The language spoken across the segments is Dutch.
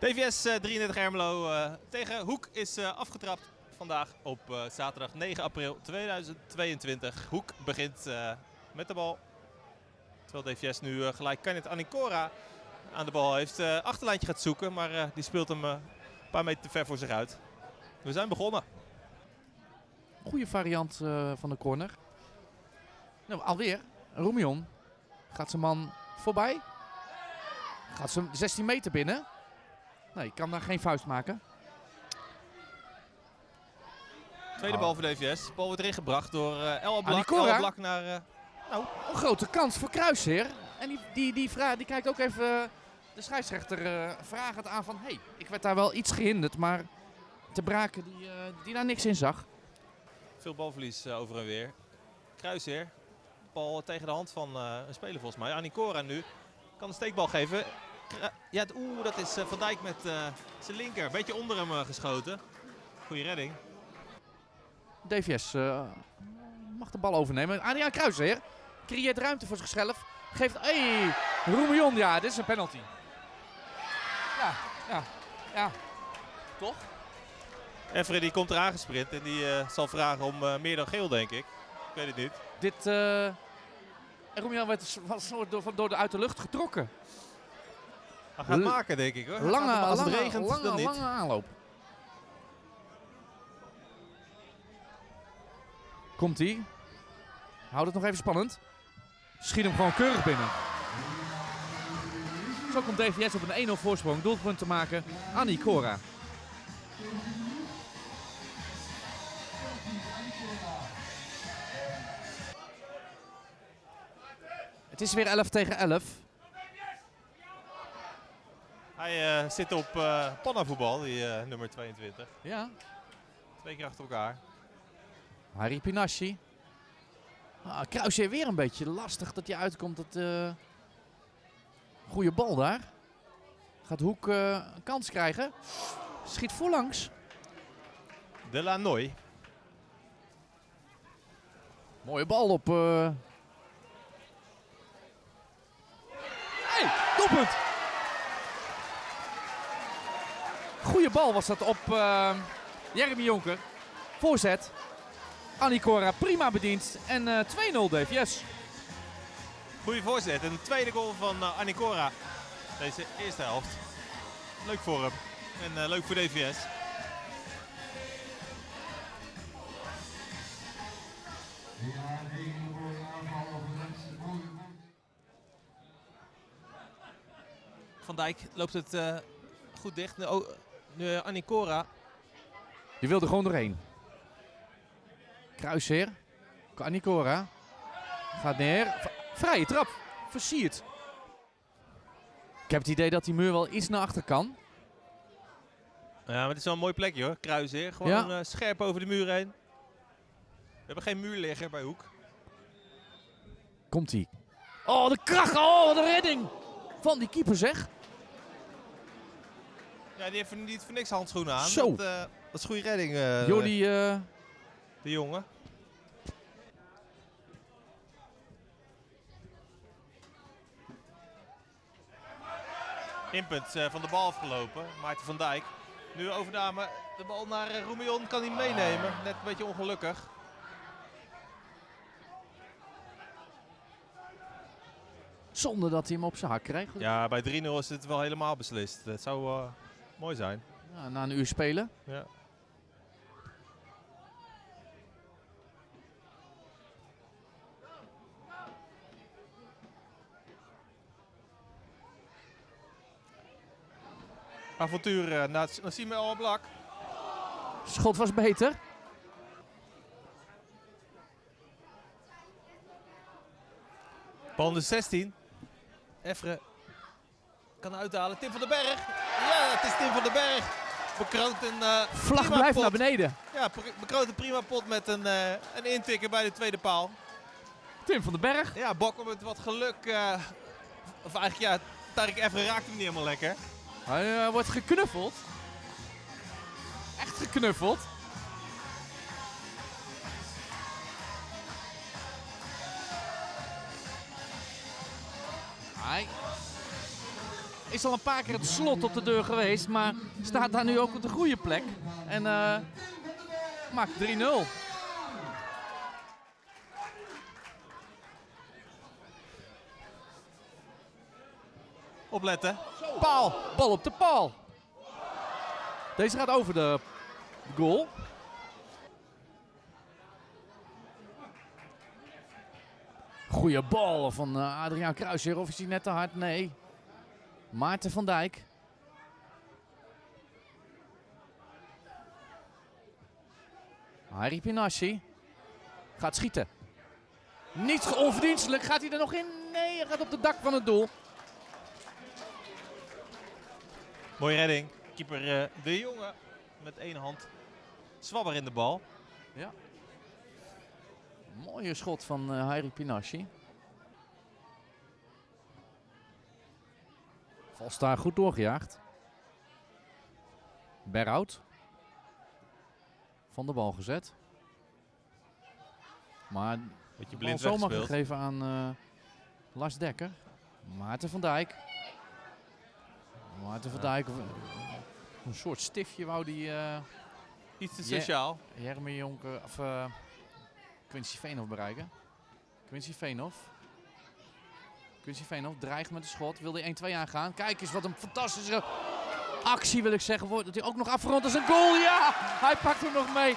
DVS eh, 33 Ermelo eh, tegen Hoek is eh, afgetrapt vandaag op eh, zaterdag 9 april 2022. Hoek begint eh, met de bal. Terwijl DVS nu eh, gelijk Kenneth Anikora aan de bal heeft. Eh, achterlijntje gaat zoeken, maar eh, die speelt hem eh, een paar meter te ver voor zich uit. We zijn begonnen. Goede variant eh, van de corner. Nou, alweer. Roemion. Gaat zijn man voorbij. Gaat zijn 16 meter binnen. Nee, kan daar geen vuist maken. Tweede Oh. bal voor DVS. De bal wordt erin gebracht door eh El Blak. Anikora. El Blak naar... eh, nou, Een grote kans voor Kruisheer. En die, die, die, vra- die kijkt ook even eh, de scheidsrechter uh, vragend aan van... Hé, hey, ik werd daar wel iets gehinderd, maar te braken die, eh, die daar niks in zag. Veel balverlies over en weer. Kruisheer. Bal tegen de hand van eh, een speler volgens mij. Anikora nu. Kan een steekbal geven. Ja, oeh, dat is eh, Van Dijk met eh, zijn linker. Beetje onder hem eh, geschoten. Goeie redding. DVS mag de bal overnemen. Adriaan Kruisheer creëert ruimte voor zichzelf. Geeft... Hey, Roemion, ja, dit is een penalty. Ja, ja, ja. Toch? Die komt eraan gesprint en die zal vragen om meer dan geel, denk ik. Ik weet het niet. Dit... eh Roemion werd was soort door, door de uit de lucht getrokken. Hij gaat maken, denk ik hoor. Hij Lange, als lange, het regent, lange, dan niet. lange aanloop. Komt ie. Houdt het nog even spannend. Schiet hem gewoon keurig binnen. Zo komt DVS op een 1-0 voorsprong. Doelpunt te maken. Annie Cora. Het is weer 11 tegen 11. Hij eh, zit op eh pannavoetbal, die eh, nummer 22. Ja. Twee keer achter elkaar. Harry Pinasci. Ah, Kruisje weer een beetje lastig dat hij uitkomt. Dat, Goeie bal daar. Gaat Hoek een kans krijgen. Schiet voorlangs. De Lanoy. Mooie bal op... Hey, doelpunt! Goeie bal was dat op eh, Jeremy Jonker. Voorzet. Anikora prima bediend. En eh 2-0 DVS. Goeie voorzet. En de tweede goal van uh, Anikora. Deze eerste helft. Leuk voor hem. En uh, leuk voor DVS. Van Dijk loopt het uh, goed dicht. Nu, oh, nu Anikora. Die wilde gewoon doorheen. Kruisheer. Anikora. Gaat neer. Vrije trap. Versierd. Ik heb het idee dat die muur wel iets naar achter kan. Ja, maar het is wel een mooi plekje hoor. Kruisheer. Gewoon Ja. uh, scherp over de muur heen. We hebben geen muurligger bij Hoek. Komt hij. Oh, de kracht. Oh, wat een redding. Van die keeper zeg. Ja, die heeft niet voor niks handschoenen aan. Zo. Dat, uh, dat is goede redding. Uh, Jordi. Uh... De jongen. Inpunt uh, van de bal afgelopen. Maarten van Dijk. Nu overname. De bal naar uh, Roemion. Kan hij meenemen. Net een beetje ongelukkig. Zonder dat hij hem op zijn hak krijgt. Ja, bij 3-0 is het wel helemaal beslist. Dat zou uh, mooi zijn. Ja, na een uur spelen. Ja. Avontuur uh, naar Nassime El Blak. Schot was beter. Bal de 16. Effre kan uithalen. Tim van den Berg. Ja, het is Tim van den Berg. Bekroont een uh, Vlag blijft pot. naar beneden. Ja, bekroont een prima pot met een, uh, een intikker bij de tweede paal. Tim van den Berg. Ja, Bokker met wat geluk. Uh, of eigenlijk ja, Tarik Effre raakt hem niet helemaal lekker. Hij wordt geknuffeld. Echt geknuffeld. Hij is al een paar keer het slot op de deur geweest, maar staat daar nu ook op de goede plek. En uh, maakt 3-0. Opletten. Paal. Bal op de paal. Deze gaat over de goal. Goeie bal van uh, Adriaan Kruisheer. Of is hij net te hard? Nee. Maarten van Dijk. Harry Pinassi gaat schieten. Niet onverdienstelijk. Gaat hij er nog in? Nee, hij gaat op het dak van het doel. Mooie redding. Keeper uh, De Jonge met één hand. Zwabber in de bal. Ja. Mooie schot van uh, Harry Pinassi. Valstaar goed doorgejaagd. Berhout. Van de bal gezet. Maar Beetje blind zomaar weggespeeld. gegeven aan uh, Lars Dekker. Maarten van Dijk. Maarten van Dijk. Een soort stiftje wou die uh, Iets te sociaal. Jeremy Jonker of uh, Quincy Veenhoff bereiken. Quincy Veenhoff. Quincy Veenhoff dreigt met een schot. Wil hij 1-2 aangaan. Kijk eens wat een fantastische actie wil ik zeggen. Wordt dat hij ook nog afgerond als een goal. Ja, hij pakt hem nog mee.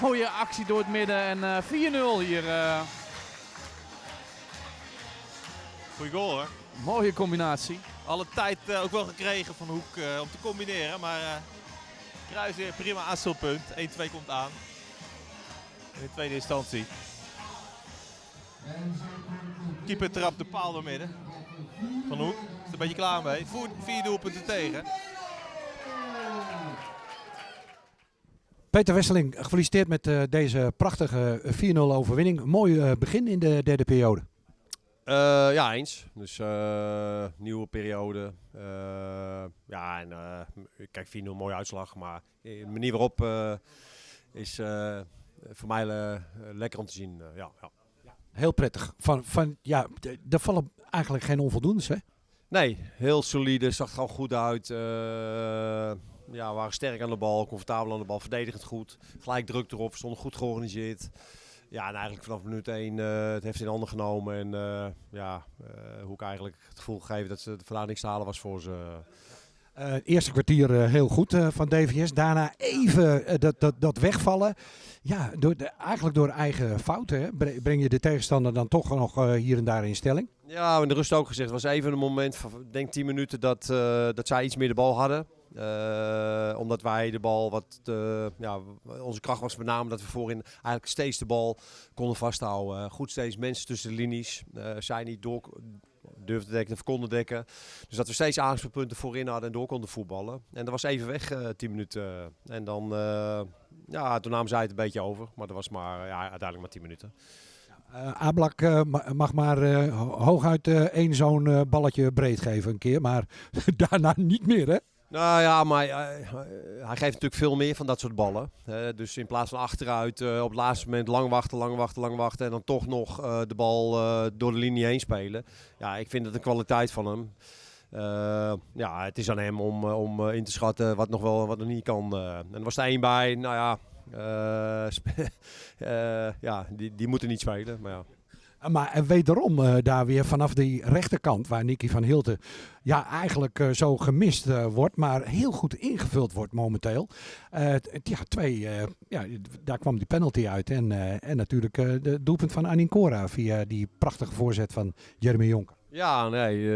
Mooie actie door het midden en uh, 4-0 hier. Uh. Goeie goal hoor. Mooie combinatie. Alle tijd uh, ook wel gekregen van Hoek uh, om te combineren. Maar uh, Kruis weer prima aanstelpunt. 1-2 komt aan. In de tweede instantie. Keeper trapt de paal door midden. Van Hoek. Is er een beetje klaar mee. Voer, vier doelpunten tegen. Peter Wesseling, gefeliciteerd met uh, deze prachtige 4-0 overwinning. Mooi uh, begin in de derde periode. Uh, ja, eens. Dus uh, nieuwe periode. Uh, ja, en kijk, 4-0 mooie uitslag. Maar de manier waarop is voor mij lekker om te zien. ja, ja. Heel prettig. Van, van, ja, er vallen eigenlijk geen onvoldoendes, hè? Nee, heel solide. Zag er gewoon goed uit. ja, waren sterk aan de bal, comfortabel aan de bal, verdedigend goed. Gelijk druk erop, stonden goed georganiseerd. Ja, en eigenlijk vanaf minuut 1 uh, het heeft in handen genomen. En uh, ja, uh, hoe ik eigenlijk het gevoel gegeven dat ze de vandaan niks te halen was voor ze. Het eerste kwartier heel goed van DVS. Daarna even dat, dat, dat wegvallen. Ja, door de, eigenlijk door eigen fouten breng je de tegenstander dan toch nog hier en daar in stelling. Ja, in de rust ook gezegd. Het was even een moment van, denk 10 minuten, dat, dat zij iets meer de bal hadden. Omdat wij de bal wat. Ja, onze kracht was met name dat we voorin eigenlijk steeds de bal konden vasthouden. Goed steeds mensen tussen de linies. zij niet door durfden te dekken of konden dekken. Dus dat we steeds aanspeelpunten voorin hadden en door konden voetballen. En dat was even weg, 10 minuten. En dan. ja, toen namen zij het een beetje over. Maar dat was maar ja, uiteindelijk maar 10 minuten. Uh, Ablak mag maar hooguit één zo'n balletje breed geven een keer, maar daarna niet meer hè? Nou ja, maar uh, hij geeft natuurlijk veel meer van dat soort ballen. Dus in plaats van achteruit uh, op het laatste moment lang wachten, lang wachten, lang wachten. En dan toch nog de bal door de linie heen spelen. Ja, ik vind het een kwaliteit van hem. ja, het is aan hem om, om in te schatten wat nog wel wat nog niet kan. en er was er één bij, nou ja, ja die, die moeten niet spelen. Maar ja. Maar wederom uh, daar weer vanaf die rechterkant, waar Nicky van Hilten ja, eigenlijk zo gemist wordt, maar heel goed ingevuld wordt momenteel. ja, twee, ja, daar kwam die penalty uit. En, en natuurlijk de doelpunt van Anincora via die prachtige voorzet van Jeremy Jonker. Ja, nee,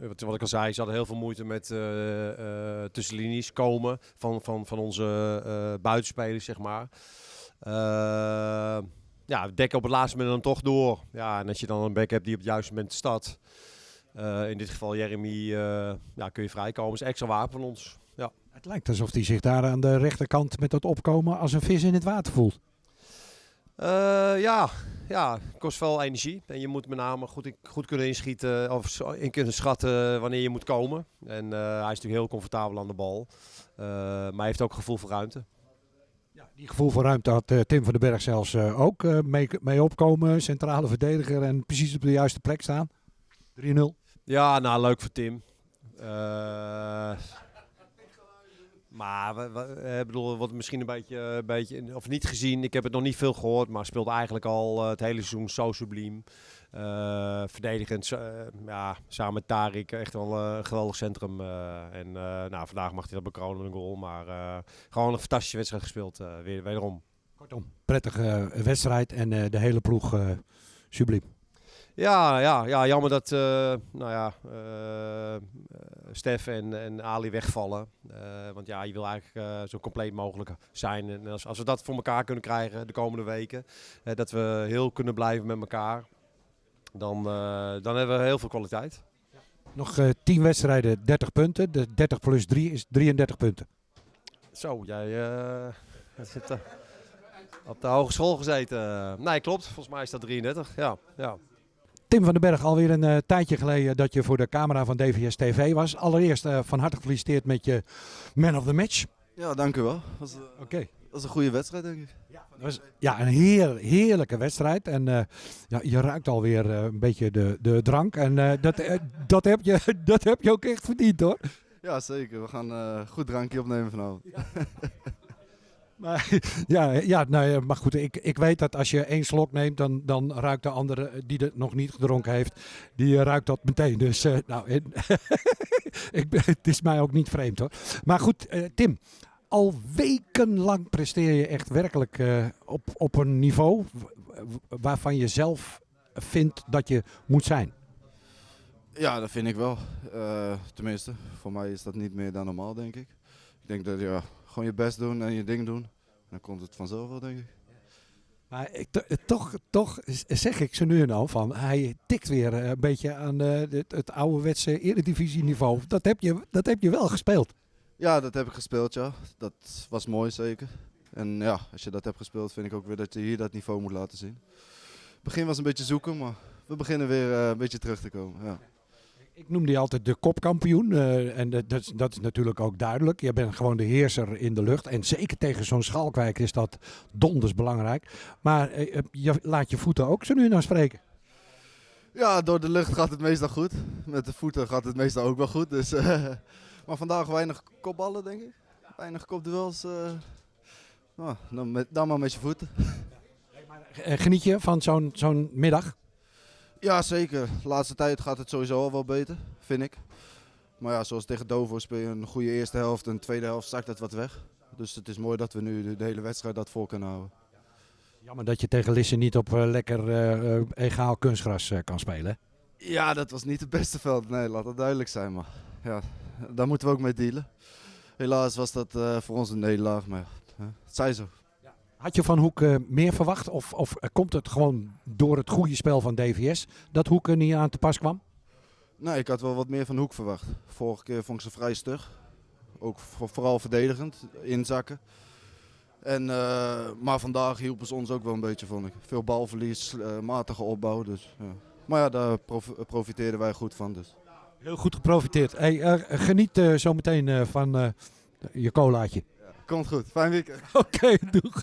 wat, wat, ik al zei, ze hadden heel veel moeite met tussenlinies komen van, van, van onze buitenspelers, zeg maar ja, dekken op het laatste moment dan toch door. Ja, en als je dan een back hebt die op het juiste moment staat. Uh, in dit geval Jeremy, uh, ja, kun je vrijkomen. is extra wapen van ons. Ja. Het lijkt alsof hij zich daar aan de rechterkant met dat opkomen als een vis in het water voelt. Uh, ja, ja, kost wel energie. En je moet met name goed, goed kunnen inschieten of in kunnen schatten wanneer je moet komen. En hij is natuurlijk heel comfortabel aan de bal. maar hij heeft ook gevoel voor ruimte. Die gevoel voor ruimte had uh, Tim van den Berg zelfs uh, ook uh, mee, mee, opkomen. Centrale verdediger en precies op de juiste plek staan. 3-0. Ja, nou leuk voor Tim. Eh, maar we, we, eh, bedoel, wat misschien een beetje, een beetje, of niet gezien, ik heb het nog niet veel gehoord, maar speelt eigenlijk al eh, het hele seizoen zo subliem. Eh, verdedigend, eh, ja, samen met Tarik, echt wel eh, een geweldig centrum. en nou, vandaag mag hij dat bekronen met een goal, maar gewoon een fantastische wedstrijd gespeeld, weer, wederom. Kortom, prettige wedstrijd en de hele ploeg subliem. Ja, ja, ja jammer dat nou ja, eh, Stef en, en Ali wegvallen. Want ja, je wil eigenlijk zo compleet mogelijk zijn. En als, als we dat voor elkaar kunnen krijgen de komende weken, dat we heel kunnen blijven met elkaar, dan, eh, dan hebben we heel veel kwaliteit. Nog eh 10 wedstrijden, 30 punten. De 30 plus 3 is 33 punten. Zo, jij eh, zit eh, op de hogeschool gezeten. Nee, klopt. Volgens mij is dat 33. Ja, ja. Tim van den Berg, alweer een eh, tijdje geleden dat je voor de camera van DVS TV was. Allereerst eh, van harte gefeliciteerd met je man of the match. Ja, dank u wel. Eh, Oké. Was een goede wedstrijd, denk ik. Was ja, een heer, heerlijke wedstrijd. En eh, ja, je ruikt alweer eh, een beetje de, de drank. En eh, dat, dat, heb je, dat heb je ook echt verdiend hoor. Ja, zeker. We gaan goed drankje opnemen vanavond. Maar, ja, ja nou, ja, maar goed, ik, ik weet dat als je één slok neemt, dan, dan ruikt de andere die het nog niet gedronken heeft, die ruikt dat meteen. Dus nou, en- ik, ben- het is mij ook niet vreemd hoor. Maar goed, Tim, al wekenlang presteer je echt werkelijk eh, op, op een niveau waarvan je zelf vindt dat je moet zijn. Ja, dat vind ik wel. Eh, tenminste, voor mij is dat niet meer dan normaal, denk ik. Ik denk dat ja, gewoon je best doen en je ding doen. Dan komt het vanzelf wel, denk ik. Maar ik, to- toch, toch zeg ik ze nu en dan van, hij tikt weer eh, een beetje aan eh, het, het ouderwetse eredivisieniveau. Dat heb, je, dat heb je wel gespeeld. Ja, dat heb ik gespeeld, ja. Dat was mooi, zeker. En ja, als je dat hebt gespeeld, vind ik ook weer dat je hier dat niveau moet laten zien. Het begin was een beetje zoeken, maar we beginnen weer eh, een beetje terug te komen. Ja. Ik noem die altijd de kopkampioen. eh, en dat, dat, is- dat is natuurlijk ook duidelijk. Je bent gewoon de heerser in de lucht. En zeker tegen zo'n Schalkwijk is dat donders belangrijk. Maar eh, je laat je voeten ook zo nu en dan spreken. Ja, door de lucht gaat het meestal goed. Met de voeten gaat het meestal ook wel goed. Dus, maar vandaag weinig kopballen, denk ik. Weinig kopduels. nou, dan, met, dan maar met je voeten. Eh, Geniet je van zo'n zo'n middag? Ja, zeker. De laatste tijd gaat het sowieso al wel beter, vind ik. Maar ja, zoals tegen Dovo speel je een goede eerste helft en tweede helft zakt het wat weg. Dus het is mooi dat we nu de, hele wedstrijd dat voor kunnen houden. Jammer dat je tegen Lisse niet op eh, lekker egaal kunstgras kan spelen. Ja, dat was niet het beste veld. Nee, laat dat duidelijk zijn. Maar ja, daar moeten we ook mee dealen. Helaas was dat eh, voor ons een nederlaag, maar ja, het zij zo. Had je van Hoek eh, meer verwacht? Of, of komt het gewoon door het goede spel van DVS dat Hoek er niet aan te pas kwam? Nee, ik had wel wat meer van Hoek verwacht. Vorige keer vond ik ze vrij stug. Ook voor- vooral verdedigend, inzakken. En, eh, maar vandaag hielpen ze ons ook wel een beetje, vond ik. Veel balverlies, matige opbouw. Dus, ja. Maar ja, daar prof- profiteerden wij goed van. Dus. Heel goed geprofiteerd. Hey, eh, geniet eh, zo meteen eh, van je colaatje. Komt goed, fijn weekend. Oké, doeg.